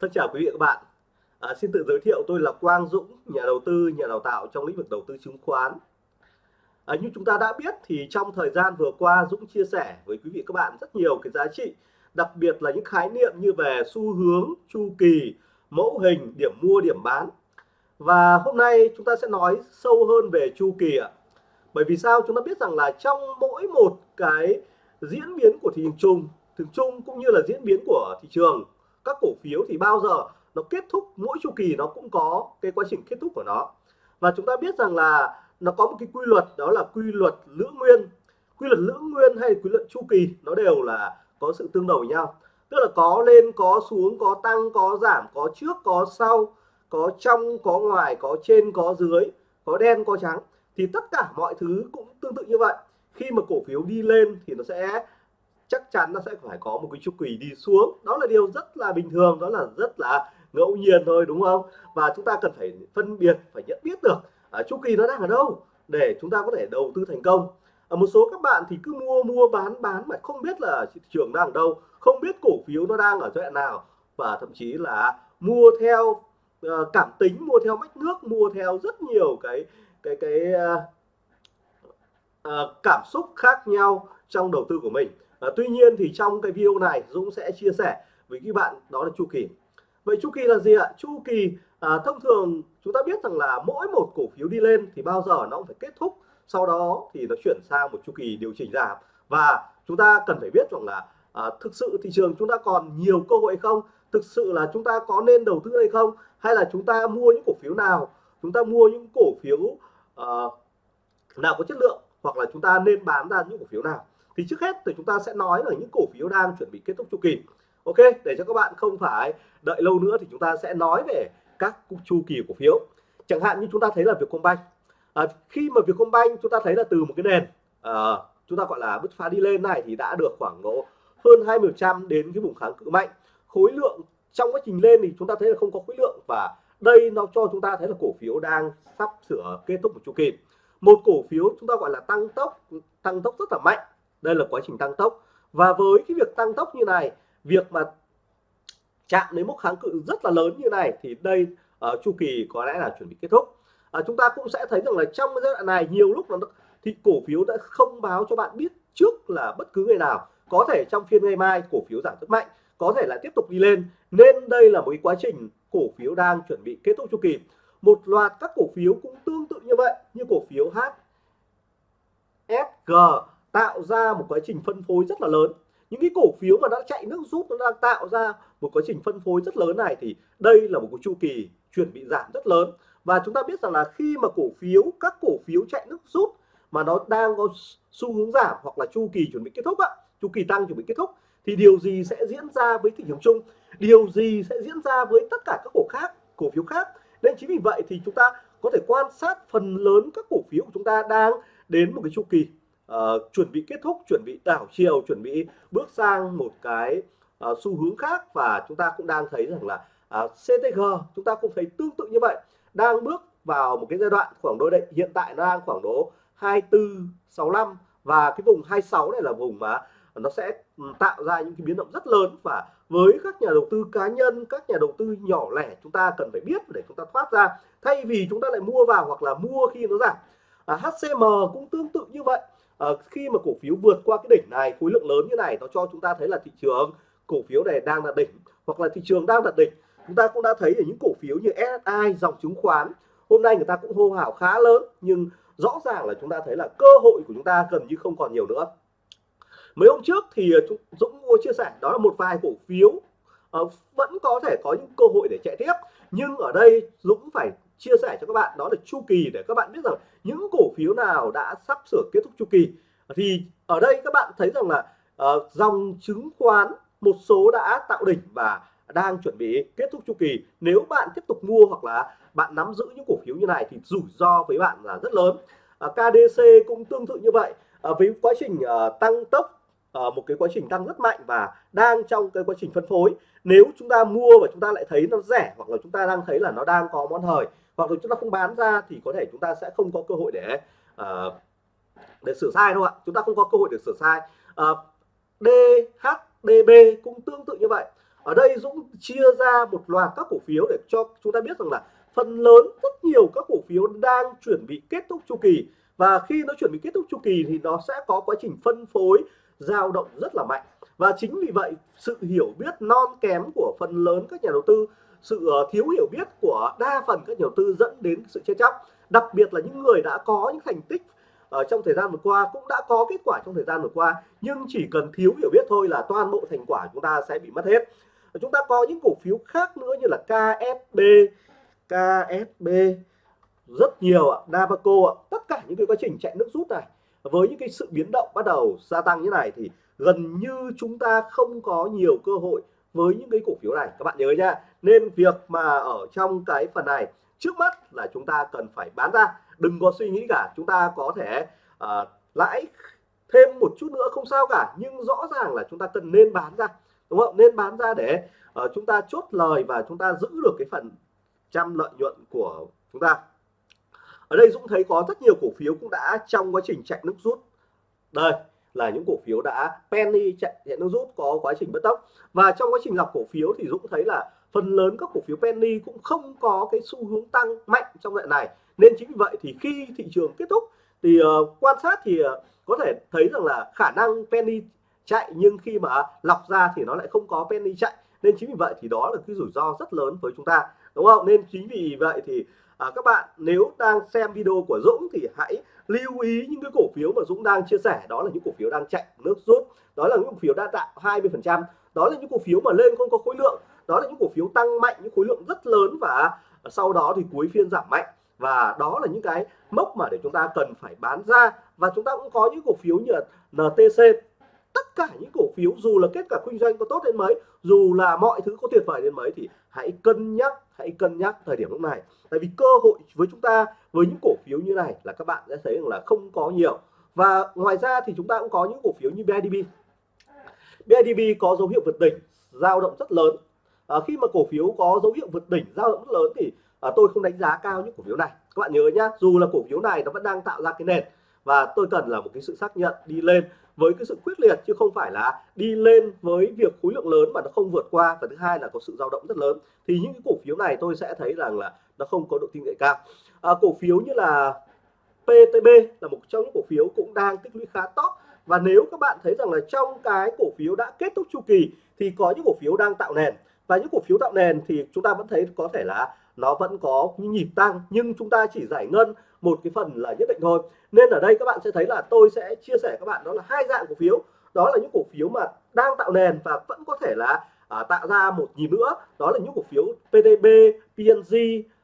Thân chào quý vị và các bạn. À, xin tự giới thiệu tôi là Quang Dũng, nhà đầu tư, nhà đào tạo trong lĩnh vực đầu tư chứng khoán. À, như chúng ta đã biết thì trong thời gian vừa qua Dũng chia sẻ với quý vị các bạn rất nhiều cái giá trị, đặc biệt là những khái niệm như về xu hướng, chu kỳ, mẫu hình, điểm mua, điểm bán. Và hôm nay chúng ta sẽ nói sâu hơn về chu kỳ ạ. Bởi vì sao? Chúng ta biết rằng là trong mỗi một cái diễn biến của thị trường chung, thường chung cũng như là diễn biến của thị trường các cổ phiếu thì bao giờ nó kết thúc, mỗi chu kỳ nó cũng có cái quá trình kết thúc của nó. Và chúng ta biết rằng là nó có một cái quy luật, đó là quy luật lưỡng nguyên. Quy luật lưỡng nguyên hay quy luật chu kỳ nó đều là có sự tương đồng với nhau. Tức là có lên, có xuống, có tăng, có giảm, có trước, có sau, có trong, có ngoài, có trên, có dưới, có đen, có trắng. Thì tất cả mọi thứ cũng tương tự như vậy. Khi mà cổ phiếu đi lên thì nó sẽ chắc chắn nó sẽ phải có một cái chu kỳ đi xuống. Đó là điều rất là bình thường đó là rất là ngẫu nhiên thôi đúng không? Và chúng ta cần phải phân biệt phải nhận biết được à, chu kỳ nó đang ở đâu để chúng ta có thể đầu tư thành công. Ở một số các bạn thì cứ mua mua bán bán mà không biết là thị trường đang ở đâu không biết cổ phiếu nó đang ở giai đoạn nào. Và thậm chí là mua theo uh, cảm tính mua theo mách nước mua theo rất nhiều cái cái cái uh, uh, cảm xúc khác nhau trong đầu tư của mình à, tuy nhiên thì trong cái video này Dũng sẽ chia sẻ với các bạn đó là chu kỳ. Vậy chu kỳ là gì ạ? Chu kỳ à, thông thường chúng ta biết rằng là mỗi một cổ phiếu đi lên thì bao giờ nó cũng phải kết thúc. Sau đó thì nó chuyển sang một chu kỳ điều chỉnh giảm. Và chúng ta cần phải biết rằng là à, thực sự thị trường chúng ta còn nhiều cơ hội không? Thực sự là chúng ta có nên đầu tư hay không? Hay là chúng ta mua những cổ phiếu nào? Chúng ta mua những cổ phiếu uh, nào có chất lượng? Hoặc là chúng ta nên bán ra những cổ phiếu nào? Thì trước hết thì chúng ta sẽ nói ở những cổ phiếu đang chuẩn bị kết thúc chu kỳ. Ok để cho các bạn không phải đợi lâu nữa thì chúng ta sẽ nói về các chu kỳ cổ phiếu. Chẳng hạn như chúng ta thấy là Vietcombank. À, khi mà Vietcombank chúng ta thấy là từ một cái nền à, chúng ta gọi là bứt phá đi lên này thì đã được khoảng độ hơn 20% đến cái vùng kháng cự mạnh. Khối lượng trong quá trình lên thì chúng ta thấy là không có khối lượng và đây nó cho chúng ta thấy là cổ phiếu đang sắp sửa kết thúc một chu kỳ. Một cổ phiếu chúng ta gọi là tăng tốc tăng tốc rất là mạnh đây là quá trình tăng tốc. Và với cái việc tăng tốc như này việc mà chạm đến mức kháng cự rất là lớn như này thì đây uh, chu kỳ có lẽ là chuẩn bị kết thúc. Uh, chúng ta cũng sẽ thấy rằng là trong giai đoạn này nhiều lúc là thì cổ phiếu đã không báo cho bạn biết trước là bất cứ ngày nào. Có thể trong phiên ngày mai cổ phiếu giảm rất mạnh có thể lại tiếp tục đi lên. Nên đây là một cái quá trình cổ phiếu đang chuẩn bị kết thúc chu kỳ. Một loạt các cổ phiếu cũng tương tự như vậy như cổ phiếu HSG tạo ra một quá trình phân phối rất là lớn. Những cái cổ phiếu mà đã chạy nước rút, nó đang tạo ra một quá trình phân phối rất lớn này thì đây là một cái chu kỳ chuẩn bị giảm rất lớn. Và chúng ta biết rằng là khi mà cổ phiếu, các cổ phiếu chạy nước rút mà nó đang có xu hướng giảm hoặc là chu kỳ chuẩn bị kết thúc ạ chu kỳ tăng chuẩn bị kết thúc, thì điều gì sẽ diễn ra với thị trường chung? Điều gì sẽ diễn ra với tất cả các cổ khác, cổ phiếu khác? Nên chính vì vậy thì chúng ta có thể quan sát phần lớn các cổ phiếu của chúng ta đang đến một cái chu kỳ uh, chuẩn bị kết thúc chuẩn bị đảo chiều chuẩn bị bước sang một cái uh, xu hướng khác và chúng ta cũng đang thấy rằng là ờ, uh, CTG chúng ta cũng thấy tương tự như vậy đang bước vào một cái giai đoạn khoảng độ đây hiện tại nó đang khoảng độ 2465 và cái vùng 26 này là vùng mà nó sẽ ừ, tạo ra những cái biến động rất lớn và với các nhà đầu tư cá nhân các nhà đầu tư nhỏ lẻ chúng ta cần phải biết để chúng ta thoát ra thay vì chúng ta lại mua vào hoặc là mua khi nó giảm. À, HCM cũng tương tự như vậy à, khi mà cổ phiếu vượt qua cái đỉnh này khối lượng lớn như này nó cho chúng ta thấy là thị trường cổ phiếu này đang là đỉnh hoặc là thị trường đang là đỉnh. Chúng ta cũng đã thấy ở những cổ phiếu như SSI dòng chứng khoán hôm nay người ta cũng hô hào khá lớn nhưng rõ ràng là chúng ta thấy là cơ hội của chúng ta gần như không còn nhiều nữa. Mấy hôm trước thì ờ, Dũng mua chia sẻ đó là một vài cổ phiếu uh, vẫn có thể có những cơ hội để chạy tiếp nhưng ở đây Dũng phải chia sẻ cho các bạn. Đó là chu kỳ để các bạn biết rằng những cổ phiếu nào đã sắp sửa kết thúc chu kỳ. Thì ở đây các bạn thấy rằng là uh, dòng chứng khoán một số đã tạo đỉnh và đang chuẩn bị kết thúc chu kỳ. Nếu bạn tiếp tục mua hoặc là bạn nắm giữ những cổ phiếu như này thì rủi ro với bạn là rất lớn. Ờ, uh, KDC cũng tương tự như vậy. Uh, với quá trình uh, tăng tốc uh, một cái quá trình tăng rất mạnh và đang trong cái quá trình phân phối. Nếu chúng ta mua và chúng ta lại thấy nó rẻ hoặc là chúng ta đang thấy là nó đang có món hời hoặc là chúng ta không bán ra thì có thể chúng ta sẽ không có cơ hội để uh, để sửa sai đâu ạ. Chúng ta không có cơ hội để sửa sai. Ờ, uh, DHDB cũng tương tự như vậy. Ở đây Dũng chia ra một loạt các cổ phiếu để cho chúng ta biết rằng là phần lớn rất nhiều các cổ phiếu đang chuẩn bị kết thúc chu kỳ. Và khi nó chuẩn bị kết thúc chu kỳ thì nó sẽ có quá trình phân phối dao động rất là mạnh. Và chính vì vậy sự hiểu biết non kém của phần lớn các nhà đầu tư sự ờ, thiếu hiểu biết của đa phần các nhà đầu tư dẫn đến sự chết chóc. Đặc biệt là những người đã có những thành tích ở trong thời gian vừa qua cũng đã có kết quả trong thời gian vừa qua, nhưng chỉ cần thiếu hiểu biết thôi là toàn bộ thành quả chúng ta sẽ bị mất hết. Chúng ta có những cổ phiếu khác nữa như là KSB KSB rất nhiều ạ Navaco ạ, tất cả những cái quá trình chạy nước rút này. Với những cái sự biến động bắt đầu gia tăng như này thì gần như chúng ta không có nhiều cơ hội với những cái cổ phiếu này. Các bạn nhớ nha. Nên việc mà ở trong cái phần này trước mắt là chúng ta cần phải bán ra. Đừng có suy nghĩ cả chúng ta có thể uh, lãi thêm một chút nữa không sao cả. Nhưng rõ ràng là chúng ta cần nên bán ra đúng không? Nên bán ra để uh, chúng ta chốt lời và chúng ta giữ được cái phần trăm lợi nhuận của chúng ta. Ở đây Dũng thấy có rất nhiều cổ phiếu cũng đã trong quá trình chạy nước rút. Đây là những cổ phiếu đã penny chạy, hiện đang rút có quá trình bất tốc. Và trong quá trình lọc cổ phiếu thì Dũng thấy là phần lớn các cổ phiếu penny cũng không có cái xu hướng tăng mạnh trong đoạn này. Nên chính vì vậy thì khi thị trường kết thúc thì uh, quan sát thì uh, có thể thấy rằng là khả năng penny chạy nhưng khi mà lọc ra thì nó lại không có penny chạy. Nên chính vì vậy thì đó là cái rủi ro rất lớn với chúng ta đúng không? Nên chính vì vậy thì à, các bạn nếu đang xem video của Dũng thì hãy lưu ý những cái cổ phiếu mà Dũng đang chia sẻ. Đó là những cổ phiếu đang chạy nước rút. Đó là những cổ phiếu đã tạo 20 phần trăm. Đó là những cổ phiếu mà lên không có khối lượng. Đó là những cổ phiếu tăng mạnh những khối lượng rất lớn và sau đó thì cuối phiên giảm mạnh. Và đó là những cái mốc mà để chúng ta cần phải bán ra. Và chúng ta cũng có những cổ phiếu như là NTC tất cả những cổ phiếu dù là kết quả kinh doanh có tốt đến mấy dù là mọi thứ có tuyệt vời đến mấy thì hãy cân nhắc hãy cân nhắc thời điểm lúc này. Tại vì cơ hội với chúng ta với những cổ phiếu như này là các bạn sẽ thấy rằng là không có nhiều. Và ngoài ra thì chúng ta cũng có những cổ phiếu như BIDB BIDB có dấu hiệu vượt đỉnh dao động rất lớn. À, khi mà cổ phiếu có dấu hiệu vượt đỉnh dao động rất lớn thì à, tôi không đánh giá cao những cổ phiếu này. Các bạn nhớ nhá dù là cổ phiếu này nó vẫn đang tạo ra cái nền và tôi cần là một cái sự xác nhận đi lên với cái sự quyết liệt chứ không phải là đi lên với việc khối lượng lớn mà nó không vượt qua. Và thứ hai là có sự dao động rất lớn. Thì những cái cổ phiếu này tôi sẽ thấy rằng là nó không có độ tin cậy cao. À, cổ phiếu như là PTB là một trong những cổ phiếu cũng đang tích lũy khá tốt. Và nếu các bạn thấy rằng là trong cái cổ phiếu đã kết thúc chu kỳ thì có những cổ phiếu đang tạo nền. Và những cổ phiếu tạo nền thì chúng ta vẫn thấy có thể là nó vẫn có những nhịp tăng nhưng chúng ta chỉ giải ngân một cái phần là nhất định thôi. Nên ở đây các bạn sẽ thấy là tôi sẽ chia sẻ các bạn đó là hai dạng cổ phiếu. Đó là những cổ phiếu mà đang tạo nền và vẫn có thể là à, tạo ra một nhịp nữa. Đó là những cổ phiếu PTB, PNG,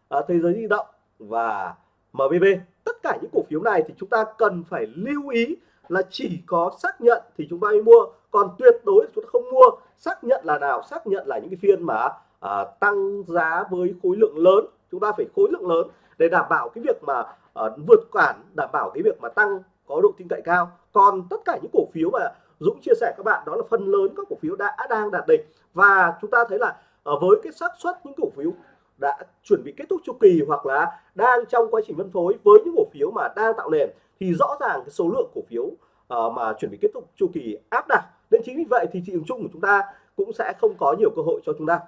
à, Thế giới di động và MBB tất cả những cổ phiếu này thì chúng ta cần phải lưu ý là chỉ có xác nhận thì chúng ta mới mua. Còn tuyệt đối chúng ta không mua. Xác nhận là nào? Xác nhận là những cái phiên mà à, tăng giá với khối lượng lớn. Chúng ta phải khối lượng lớn để đảm bảo cái việc mà à, vượt cản đảm bảo cái việc mà tăng có độ tin cậy cao. Còn tất cả những cổ phiếu mà Dũng chia sẻ các bạn đó là phần lớn các cổ phiếu đã đang đạt đỉnh. Và chúng ta thấy là ở với cái xác suất những cổ phiếu đã chuẩn bị kết thúc chu kỳ hoặc là đang trong quá trình phân phối với những cổ phiếu mà đang tạo nền thì rõ ràng cái số lượng cổ phiếu uh, mà chuẩn bị kết thúc chu kỳ áp đặt. Nên chính vì vậy thì thị trường chung của chúng ta cũng sẽ không có nhiều cơ hội cho chúng ta.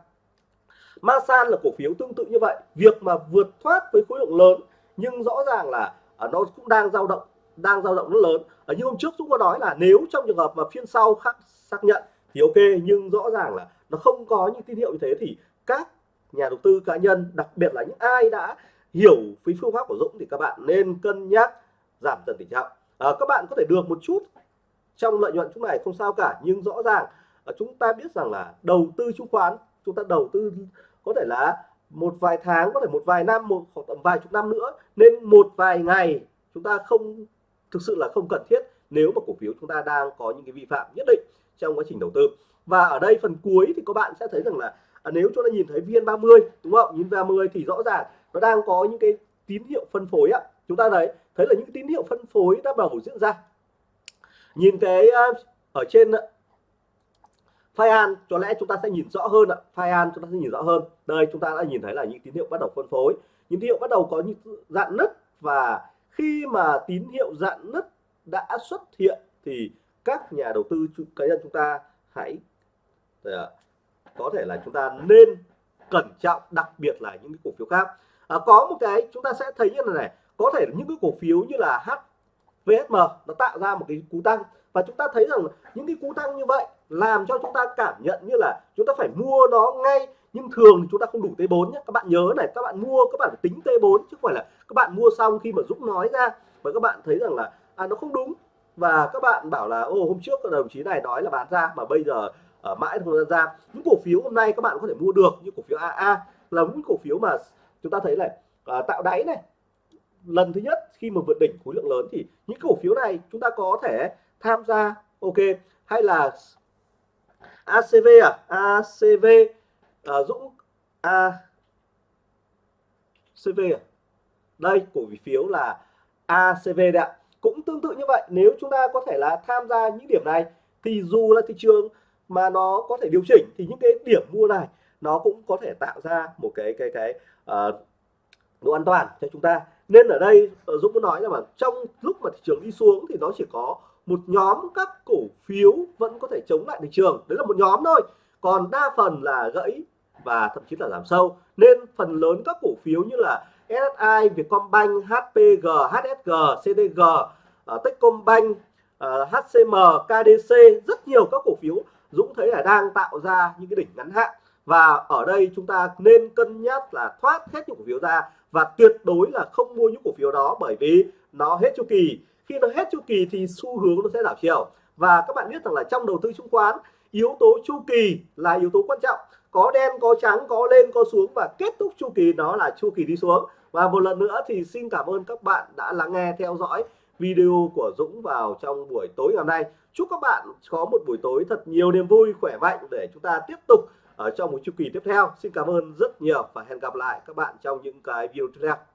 Masan là cổ phiếu tương tự như vậy. Việc mà vượt thoát với khối lượng lớn nhưng rõ ràng là à, nó cũng đang dao động đang dao động rất lớn. Ở như hôm trước chúng có nói là nếu trong trường hợp mà phiên sau khác xác nhận thì ok nhưng rõ ràng là nó không có những tín hiệu như thế thì các nhà đầu tư cá nhân đặc biệt là những ai đã hiểu với phương pháp của Dũng thì các bạn nên cân nhắc giảm dần tỷ trọng. À, các bạn có thể được một chút trong lợi nhuận chúng này không sao cả nhưng rõ ràng à, chúng ta biết rằng là đầu tư chứng khoán chúng ta đầu tư có thể là một vài tháng có thể một vài năm một hoặc tầm vài chục năm nữa. Nên một vài ngày chúng ta không thực sự là không cần thiết nếu mà cổ phiếu chúng ta đang có những cái vi phạm nhất định trong quá trình đầu tư. Và ở đây phần cuối thì các bạn sẽ thấy rằng là à, nếu chúng ta nhìn thấy viên 30 đúng không? Nhìn 30 thì rõ ràng nó đang có những cái tín hiệu phân phối ạ. Chúng ta thấy thấy là những tín hiệu phân phối đã bắt đầu diễn ra. Nhìn cái à, ở trên Fian có lẽ chúng ta sẽ nhìn rõ hơn ạ. Fian chúng ta sẽ nhìn rõ hơn. Đây chúng ta đã nhìn thấy là những tín hiệu bắt đầu phân phối. Những tín hiệu bắt đầu có những dạng nứt và khi mà tín hiệu dạng nứt đã xuất hiện thì các nhà đầu tư cá nhân chúng ta hãy có thể là chúng ta nên cẩn trọng đặc biệt là những cái cổ phiếu khác. À, có một cái chúng ta sẽ thấy như này này có thể những cái cổ phiếu như là HVSM nó tạo ra một cái cú tăng. Và chúng ta thấy rằng những cái cú tăng như vậy làm cho chúng ta cảm nhận như là chúng ta phải mua nó ngay. Nhưng thường thì chúng ta không đủ T4 nhé các bạn nhớ này các bạn mua các bạn phải tính T4 chứ không phải là các bạn mua xong khi mà Dũng nói ra. Và các bạn thấy rằng là à nó không đúng. Và các bạn bảo là ô hôm trước đồng chí này nói là bán ra mà bây giờ ở mãi không ra. Những cổ phiếu hôm nay các bạn có thể mua được như cổ phiếu AA là những cổ phiếu mà chúng ta thấy này à, tạo đáy này. Lần thứ nhất khi mà vượt đỉnh khối lượng lớn thì những cổ phiếu này chúng ta có thể tham gia ok. Hay là ACV à? ACV à, Dũng A CV à? đây cổ phiếu là ACV đấy ạ. Cũng tương tự như vậy nếu chúng ta có thể là tham gia những điểm này thì dù là thị trường mà nó có thể điều chỉnh thì những cái điểm mua này nó cũng có thể tạo ra một cái cái cái uh, độ an toàn cho chúng ta. Nên ở đây ờ, Dũng muốn nói là mà trong lúc mà thị trường đi xuống thì nó chỉ có một nhóm các cổ phiếu vẫn có thể chống lại thị trường. Đấy là một nhóm thôi. Còn đa phần là gãy và thậm chí là giảm sâu. Nên phần lớn các cổ phiếu như là SSI, Vietcombank, HPG, HSG, CDG, uh, ờ, Techcombank, ờ, uh, HCM, KDC rất nhiều các cổ phiếu Dũng thấy là đang tạo ra những cái đỉnh ngắn hạn. Và ở đây chúng ta nên cân nhắc là thoát hết những cổ phiếu ra và tuyệt đối là không mua những cổ phiếu đó bởi vì nó hết chu kỳ khi nó hết chu kỳ thì xu hướng nó sẽ đảo chiều. Và các bạn biết rằng là trong đầu tư chứng khoán, yếu tố chu kỳ là yếu tố quan trọng. Có đen, có trắng, có lên, có xuống và kết thúc chu kỳ đó là chu kỳ đi xuống. Và một lần nữa thì xin cảm ơn các bạn đã lắng nghe, theo dõi video của Dũng vào trong buổi tối ngày hôm nay. Chúc các bạn có một buổi tối thật nhiều niềm vui, khỏe mạnh để chúng ta tiếp tục ở trong một chu kỳ tiếp theo. Xin cảm ơn rất nhiều và hẹn gặp lại các bạn trong những cái video tiếp theo.